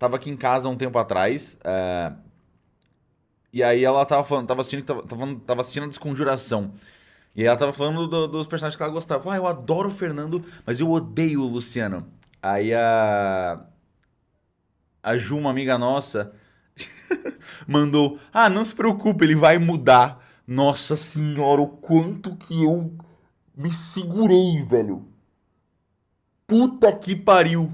tava aqui em casa um tempo atrás. É... E aí ela tava falando, tava assistindo, tava, tava, assistindo a Desconjuração. E ela tava falando do, dos personagens que ela gostava. Ah, eu adoro o Fernando, mas eu odeio o Luciano. Aí a. A Ju, uma amiga nossa, mandou: Ah, não se preocupe, ele vai mudar. Nossa senhora, o quanto que eu me segurei, velho. Puta que pariu.